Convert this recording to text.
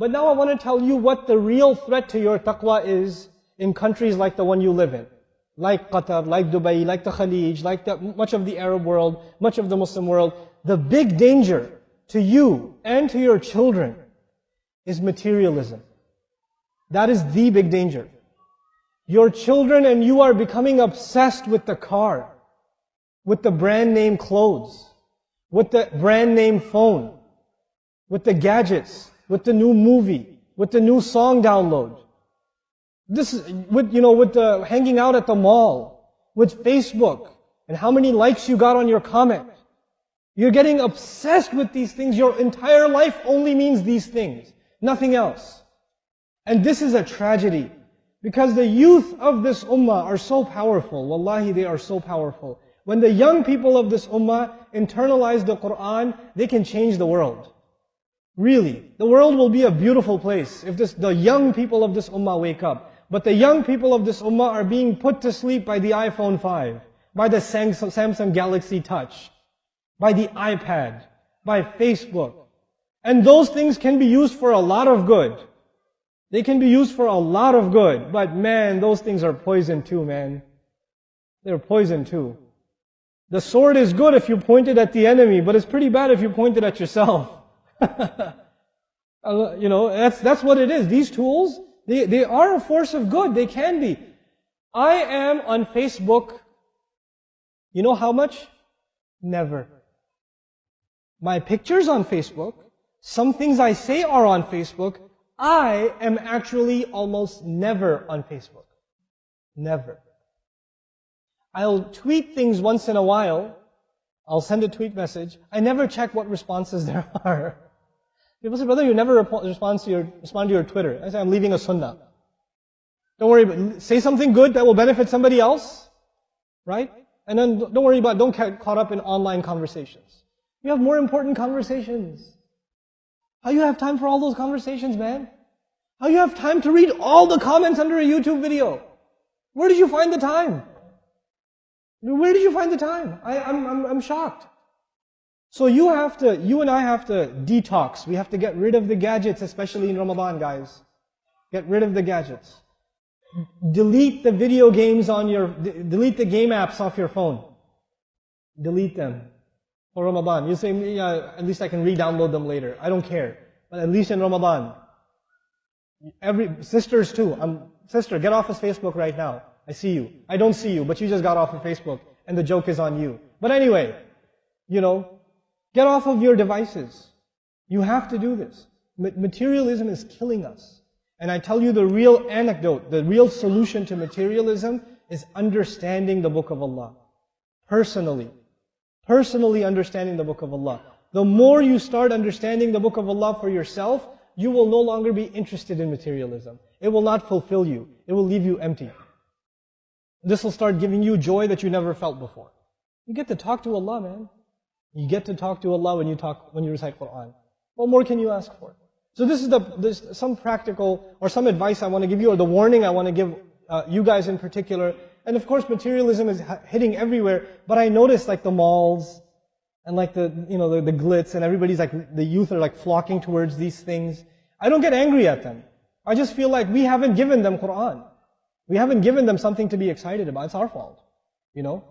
But now I want to tell you what the real threat to your taqwa is in countries like the one you live in. Like Qatar, like Dubai, like the Khalij, like the, much of the Arab world, much of the Muslim world. The big danger to you and to your children is materialism. That is the big danger. Your children and you are becoming obsessed with the car, with the brand name clothes, with the brand name phone, with the gadgets, with the new movie, with the new song download. This is with, you know, with the hanging out at the mall, with Facebook, and how many likes you got on your comment. You're getting obsessed with these things. Your entire life only means these things, nothing else. And this is a tragedy. Because the youth of this ummah are so powerful. Wallahi, they are so powerful. When the young people of this ummah internalize the Quran, they can change the world. Really. The world will be a beautiful place if this, the young people of this ummah wake up. But the young people of this ummah are being put to sleep by the iPhone 5, by the Samsung Galaxy Touch, by the iPad, by Facebook. And those things can be used for a lot of good. They can be used for a lot of good. But man, those things are poison too, man. They're poison too. The sword is good if you point it at the enemy, but it's pretty bad if you point it at yourself. You know, that's, that's what it is. These tools, they, they are a force of good. They can be. I am on Facebook, you know how much? Never. My pictures on Facebook, some things I say are on Facebook, I am actually almost never on Facebook. Never. I'll tweet things once in a while. I'll send a tweet message. I never check what responses there are. People say, brother, you never respond to your, respond to your Twitter. I say, I'm leaving a sunnah. Don't worry, say something good that will benefit somebody else, right? And then don't worry about, don't get caught up in online conversations. You have more important conversations. How you have time for all those conversations, man? How you have time to read all the comments under a YouTube video? Where did you find the time? Where did you find the time? I, I'm, I'm, I'm shocked. So you have to, you and I have to detox. We have to get rid of the gadgets, especially in Ramadan, guys. Get rid of the gadgets. Delete the video games on your, delete the game apps off your phone. Delete them for Ramadan. You say, yeah, at least I can re-download them later. I don't care. But at least in Ramadan. Every, sisters too. I'm, sister, get off of Facebook right now. I see you. I don't see you, but you just got off of Facebook and the joke is on you. But anyway, you know, Get off of your devices. You have to do this. Materialism is killing us. And I tell you the real anecdote, the real solution to materialism is understanding the book of Allah. Personally. Personally understanding the book of Allah. The more you start understanding the book of Allah for yourself, you will no longer be interested in materialism. It will not fulfill you. It will leave you empty. This will start giving you joy that you never felt before. You get to talk to Allah, man. You get to talk to Allah when you talk, when you recite Quran. What more can you ask for? So this is the, this, some practical or some advice I want to give you or the warning I want to give uh, you guys in particular. And of course materialism is hitting everywhere, but I notice like the malls and like the, you know, the, the glitz and everybody's like, the youth are like flocking towards these things. I don't get angry at them. I just feel like we haven't given them Quran. We haven't given them something to be excited about. It's our fault. You know?